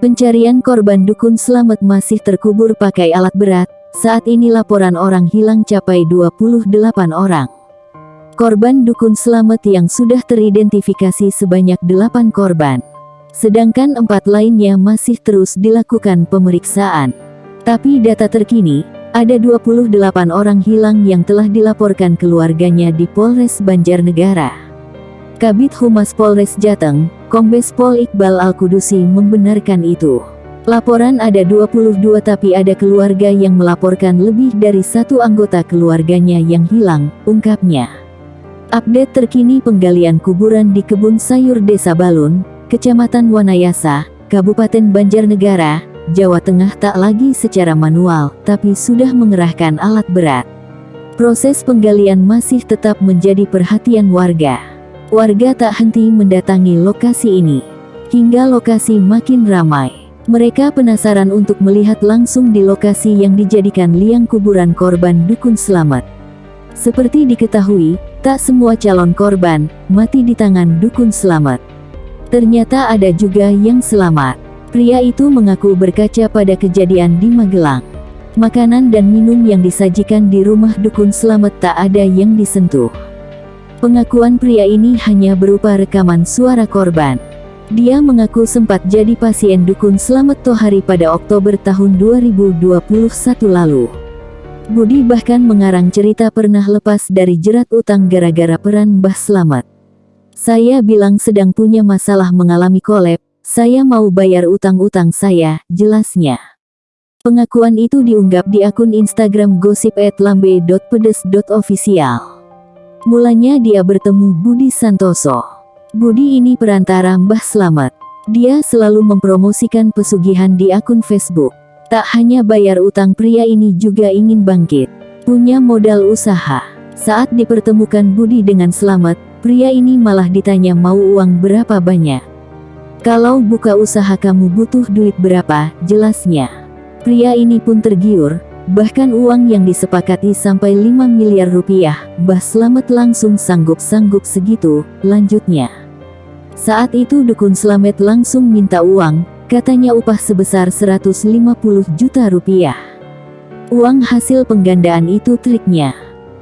Pencarian korban dukun selamat masih terkubur pakai alat berat. Saat ini laporan orang hilang capai 28 orang. Korban dukun selamat yang sudah teridentifikasi sebanyak 8 korban. Sedangkan empat lainnya masih terus dilakukan pemeriksaan. Tapi data terkini, ada 28 orang hilang yang telah dilaporkan keluarganya di Polres Banjarnegara. Kabit Humas Polres Jateng, Kombes Pol Iqbal Al-Kudusi membenarkan itu. Laporan ada 22 tapi ada keluarga yang melaporkan lebih dari satu anggota keluarganya yang hilang, ungkapnya. Update terkini penggalian kuburan di kebun sayur Desa Balun, Kecamatan Wanayasa, Kabupaten Banjarnegara, Jawa Tengah tak lagi secara manual, tapi sudah mengerahkan alat berat. Proses penggalian masih tetap menjadi perhatian warga. Warga tak henti mendatangi lokasi ini. Hingga lokasi makin ramai. Mereka penasaran untuk melihat langsung di lokasi yang dijadikan liang kuburan korban dukun selamat. Seperti diketahui, tak semua calon korban mati di tangan dukun selamat. Ternyata ada juga yang selamat. Pria itu mengaku berkaca pada kejadian di Magelang. Makanan dan minum yang disajikan di rumah dukun selamat tak ada yang disentuh. Pengakuan pria ini hanya berupa rekaman suara korban. Dia mengaku sempat jadi pasien dukun Selamat Tohari pada Oktober tahun 2021 lalu. Budi bahkan mengarang cerita pernah lepas dari jerat utang gara-gara peran Mbah Selamat. Saya bilang sedang punya masalah mengalami kolab, saya mau bayar utang-utang saya, jelasnya. Pengakuan itu diunggap di akun Instagram gosip@lambe.pedes.official. Mulanya dia bertemu Budi Santoso. Budi ini perantara Mbah Slamet. Dia selalu mempromosikan pesugihan di akun Facebook. Tak hanya bayar utang pria ini juga ingin bangkit. Punya modal usaha. Saat dipertemukan Budi dengan Slamet, pria ini malah ditanya mau uang berapa banyak. Kalau buka usaha kamu butuh duit berapa, jelasnya. Pria ini pun tergiur, Bahkan uang yang disepakati sampai 5 miliar rupiah, Mbah Slamet langsung sanggup-sanggup segitu, lanjutnya. Saat itu Dukun Slamet langsung minta uang, katanya upah sebesar 150 juta rupiah. Uang hasil penggandaan itu triknya.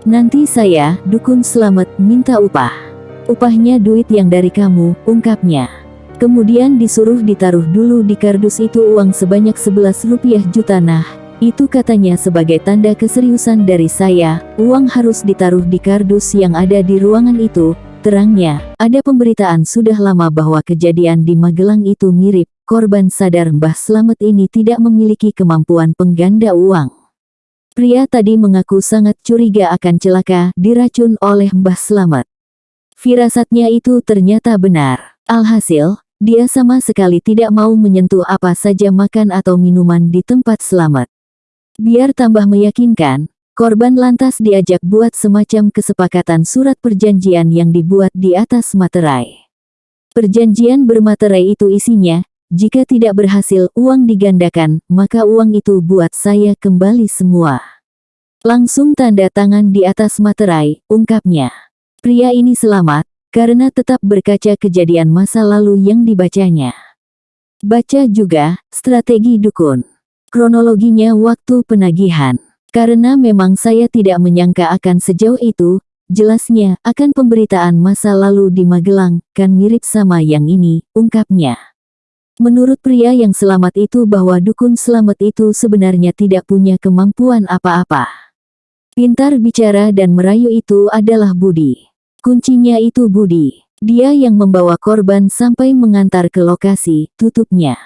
Nanti saya, Dukun Slamet, minta upah. Upahnya duit yang dari kamu, ungkapnya. Kemudian disuruh ditaruh dulu di kardus itu uang sebanyak 11 rupiah juta nah, itu katanya sebagai tanda keseriusan dari saya, uang harus ditaruh di kardus yang ada di ruangan itu. Terangnya, ada pemberitaan sudah lama bahwa kejadian di Magelang itu mirip, korban sadar Mbah Slamet ini tidak memiliki kemampuan pengganda uang. Pria tadi mengaku sangat curiga akan celaka diracun oleh Mbah Slamet. Firasatnya itu ternyata benar. Alhasil, dia sama sekali tidak mau menyentuh apa saja makan atau minuman di tempat selamat. Biar tambah meyakinkan, korban lantas diajak buat semacam kesepakatan surat perjanjian yang dibuat di atas materai. Perjanjian bermaterai itu isinya, jika tidak berhasil uang digandakan, maka uang itu buat saya kembali semua. Langsung tanda tangan di atas materai, ungkapnya. Pria ini selamat, karena tetap berkaca kejadian masa lalu yang dibacanya. Baca juga, strategi dukun. Kronologinya waktu penagihan. Karena memang saya tidak menyangka akan sejauh itu, jelasnya akan pemberitaan masa lalu di Magelang, kan mirip sama yang ini, ungkapnya. Menurut pria yang selamat itu bahwa dukun selamat itu sebenarnya tidak punya kemampuan apa-apa. Pintar bicara dan merayu itu adalah Budi. Kuncinya itu Budi. Dia yang membawa korban sampai mengantar ke lokasi, tutupnya.